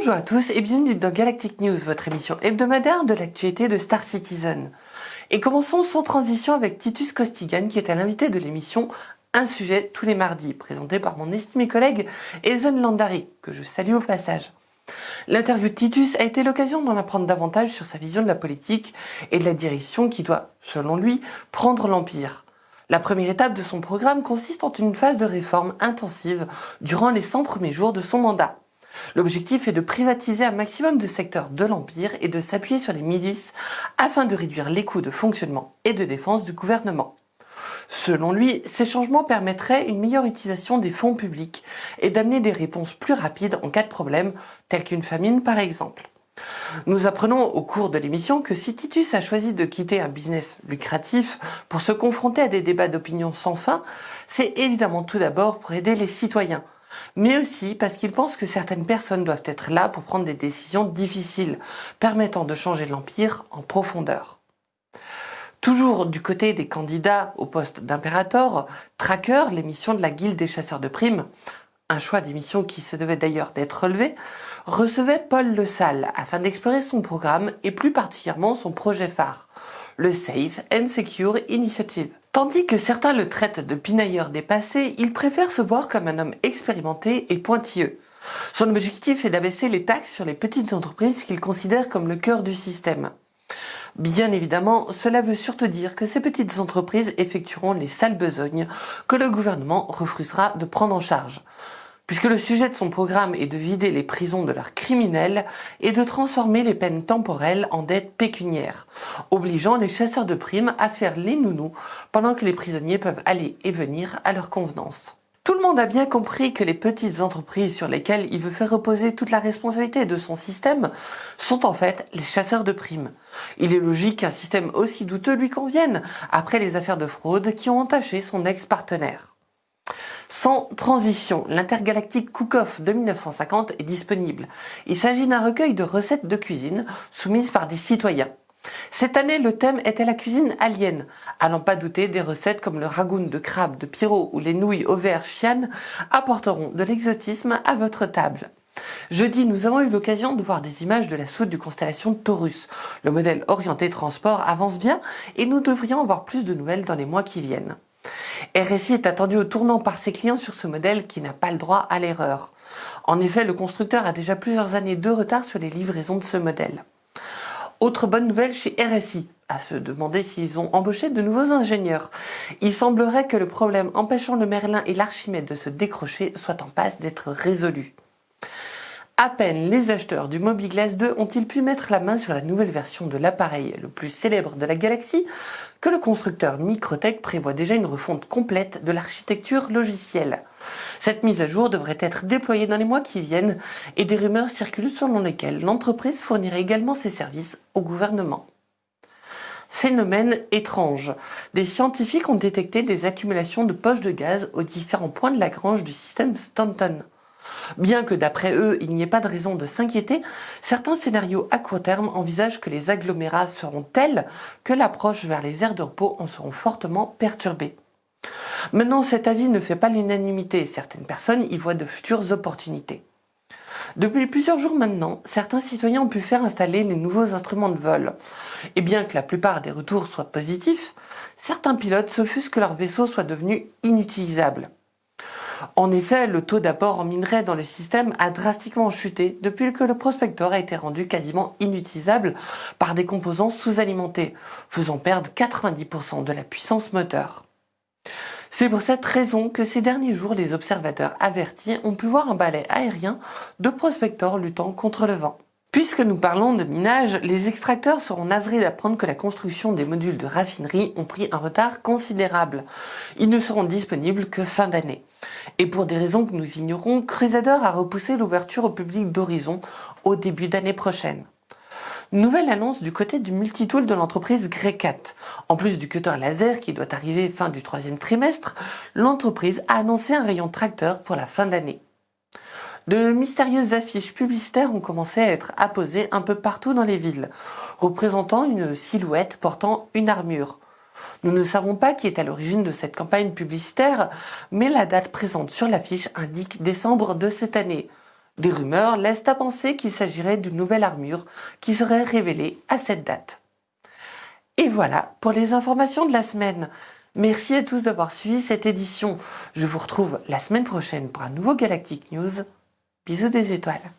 Bonjour à tous et bienvenue dans Galactic News, votre émission hebdomadaire de l'actualité de Star Citizen. Et commençons sans transition avec Titus Costigan qui est à l'invité de l'émission Un sujet tous les mardis, présenté par mon estimé collègue Ezen Landari, que je salue au passage. L'interview de Titus a été l'occasion d'en apprendre davantage sur sa vision de la politique et de la direction qui doit, selon lui, prendre l'Empire. La première étape de son programme consiste en une phase de réforme intensive durant les 100 premiers jours de son mandat. L'objectif est de privatiser un maximum de secteurs de l'Empire et de s'appuyer sur les milices afin de réduire les coûts de fonctionnement et de défense du gouvernement. Selon lui, ces changements permettraient une meilleure utilisation des fonds publics et d'amener des réponses plus rapides en cas de problème, tels qu'une famine par exemple. Nous apprenons au cours de l'émission que si Titus a choisi de quitter un business lucratif pour se confronter à des débats d'opinion sans fin, c'est évidemment tout d'abord pour aider les citoyens, mais aussi parce qu'il pense que certaines personnes doivent être là pour prendre des décisions difficiles, permettant de changer l'Empire en profondeur. Toujours du côté des candidats au poste d'impérator, Tracker, l'émission de la Guilde des chasseurs de primes, un choix d'émission qui se devait d'ailleurs d'être relevé, recevait Paul Le Salle afin d'explorer son programme et plus particulièrement son projet phare, le Safe and Secure Initiative. Tandis que certains le traitent de pinailleur dépassé, il préfère se voir comme un homme expérimenté et pointilleux. Son objectif est d'abaisser les taxes sur les petites entreprises qu'il considère comme le cœur du système. Bien évidemment, cela veut surtout dire que ces petites entreprises effectueront les sales besognes que le gouvernement refusera de prendre en charge puisque le sujet de son programme est de vider les prisons de leurs criminels et de transformer les peines temporelles en dettes pécuniaires, obligeant les chasseurs de primes à faire les nounous pendant que les prisonniers peuvent aller et venir à leur convenance. Tout le monde a bien compris que les petites entreprises sur lesquelles il veut faire reposer toute la responsabilité de son système sont en fait les chasseurs de primes. Il est logique qu'un système aussi douteux lui convienne, après les affaires de fraude qui ont entaché son ex-partenaire. Sans transition, l'intergalactique Cook-Off de 1950 est disponible. Il s'agit d'un recueil de recettes de cuisine soumises par des citoyens. Cette année, le thème était la cuisine alien. N'en pas douter, des recettes comme le ragoût de crabe de Pierrot ou les nouilles au vert chiane apporteront de l'exotisme à votre table. Jeudi, nous avons eu l'occasion de voir des images de la soute du constellation Taurus. Le modèle orienté transport avance bien et nous devrions avoir plus de nouvelles dans les mois qui viennent. RSI est attendu au tournant par ses clients sur ce modèle qui n'a pas le droit à l'erreur. En effet, le constructeur a déjà plusieurs années de retard sur les livraisons de ce modèle. Autre bonne nouvelle chez RSI, à se demander s'ils ont embauché de nouveaux ingénieurs. Il semblerait que le problème empêchant le Merlin et l'Archimède de se décrocher soit en passe d'être résolu. À peine les acheteurs du Mobilglass 2 ont-ils pu mettre la main sur la nouvelle version de l'appareil le plus célèbre de la galaxie que le constructeur Microtech prévoit déjà une refonte complète de l'architecture logicielle. Cette mise à jour devrait être déployée dans les mois qui viennent et des rumeurs circulent selon lesquelles l'entreprise fournirait également ses services au gouvernement. Phénomène étrange. Des scientifiques ont détecté des accumulations de poches de gaz aux différents points de Lagrange du système Stanton. Bien que d'après eux, il n'y ait pas de raison de s'inquiéter, certains scénarios à court terme envisagent que les agglomérats seront tels que l'approche vers les aires de repos en seront fortement perturbées. Maintenant, cet avis ne fait pas l'unanimité, certaines personnes y voient de futures opportunités. Depuis plusieurs jours maintenant, certains citoyens ont pu faire installer les nouveaux instruments de vol. Et bien que la plupart des retours soient positifs, certains pilotes s'offusquent que leur vaisseau soit devenu inutilisable. En effet, le taux d'apport en minerai dans le système a drastiquement chuté depuis que le prospecteur a été rendu quasiment inutilisable par des composants sous-alimentés, faisant perdre 90% de la puissance moteur. C'est pour cette raison que ces derniers jours, les observateurs avertis ont pu voir un balai aérien de prospecteurs luttant contre le vent. Puisque nous parlons de minage, les extracteurs seront navrés d'apprendre que la construction des modules de raffinerie ont pris un retard considérable. Ils ne seront disponibles que fin d'année. Et pour des raisons que nous ignorons, Crusader a repoussé l'ouverture au public d'Horizon au début d'année prochaine. Nouvelle annonce du côté du multitool de l'entreprise Grecat. En plus du cutter laser qui doit arriver fin du troisième trimestre, l'entreprise a annoncé un rayon tracteur pour la fin d'année. De mystérieuses affiches publicitaires ont commencé à être apposées un peu partout dans les villes, représentant une silhouette portant une armure. Nous ne savons pas qui est à l'origine de cette campagne publicitaire, mais la date présente sur l'affiche indique décembre de cette année. Des rumeurs laissent à penser qu'il s'agirait d'une nouvelle armure qui serait révélée à cette date. Et voilà pour les informations de la semaine. Merci à tous d'avoir suivi cette édition. Je vous retrouve la semaine prochaine pour un nouveau Galactic News. Bisous des étoiles.